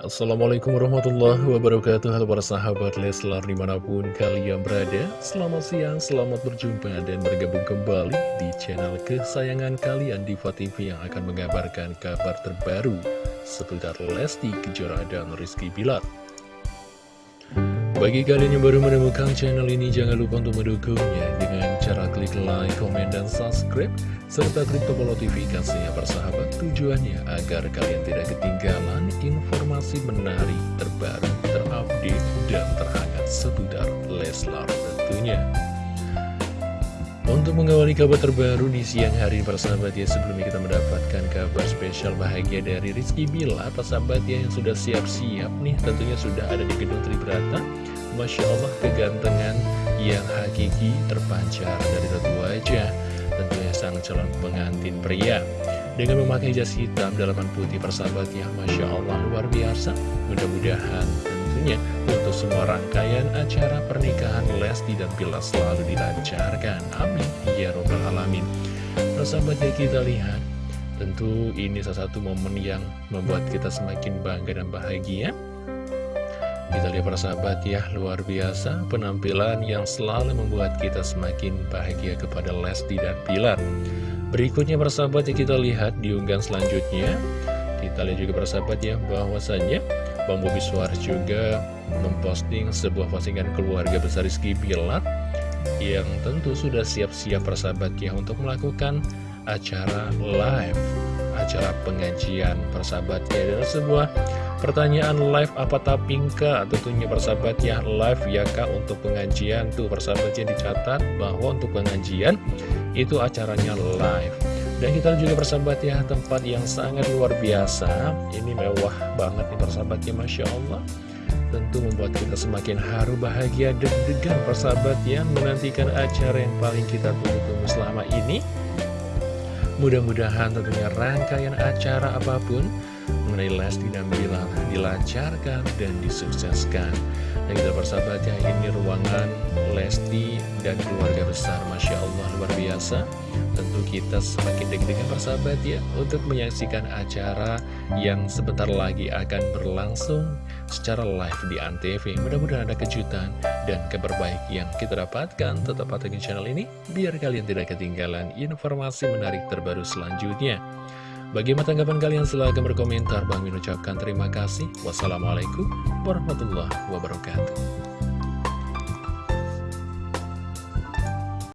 Assalamualaikum warahmatullahi wabarakatuh. Halo para sahabat Leslar di mana pun kalian berada. Selamat siang, selamat berjumpa dan bergabung kembali di channel kesayangan kalian Diva TV yang akan mengabarkan kabar terbaru seputar Lesti Kejora dan Rizky Bilar. Bagi kalian yang baru menemukan channel ini, jangan lupa untuk mendukungnya dengan cara klik like, komen, dan subscribe, serta klik tombol notifikasinya persahabat. Tujuannya agar kalian tidak ketinggalan informasi menarik, terbaru, terupdate, dan terhangat seputar Leslar tentunya. Untuk mengawali kabar terbaru di siang hari persahabat ya Sebelumnya kita mendapatkan kabar spesial bahagia dari Rizky Bila. Persahabat ya yang sudah siap-siap nih Tentunya sudah ada di gedung Tribrata Masya Allah kegantengan yang hakiki terpancar dari ratu wajah Tentunya sang calon pengantin pria Dengan memakai jas hitam dalaman putih persahabat ya Masya Allah luar biasa Mudah-mudahan tentunya untuk semua rangkaian acara pernikahan Lesti dan Bila selalu dilancarkan. Amin. Ya Robbal Alamin. Persahabat ya kita lihat, tentu ini salah satu momen yang membuat kita semakin bangga dan bahagia. Kita lihat para sahabat ya, luar biasa penampilan yang selalu membuat kita semakin bahagia kepada Lesti dan Pilar. Berikutnya para sahabat ya kita lihat di unggahan selanjutnya. Kita lihat juga para sahabat ya, bahwasannya Bang Bobi Suar juga memposting sebuah postingan keluarga besar Rizky Bilar yang tentu sudah siap-siap persahabat ya untuk melakukan acara live acara pengajian persahabat ya dan sebuah pertanyaan live apa tapingka tentunya persahabat ya live ya kak untuk pengajian. Tuh persahabatnya dicatat bahwa untuk pengajian itu acaranya live. Dan kita juga persahabat ya tempat yang sangat luar biasa. Ini mewah banget nih persahabat ya Masya Allah. Tentu membuat kita semakin haru bahagia deg-degan persahabat ya Menantikan acara yang paling kita tunggu-tunggu selama ini. Mudah-mudahan tentunya rangkaian acara apa pun mengenai Lesti dan Bilar dilancarkan dan disukseskan. Dan kita persahabat ya, ini ruangan Lesti dan keluarga besar, Masya Allah luar biasa. Tentu kita semakin deg-degan persahabat ya, untuk menyaksikan acara yang sebentar lagi akan berlangsung secara live di Antv. Mudah-mudahan ada kejutan dan kabar yang kita dapatkan. Tetap pantengin channel ini, biar kalian tidak ketinggalan informasi menarik terbaru selanjutnya. Bagaimana tanggapan kalian? Silahkan berkomentar. Bang Min ucapkan terima kasih. Wassalamualaikum warahmatullahi wabarakatuh.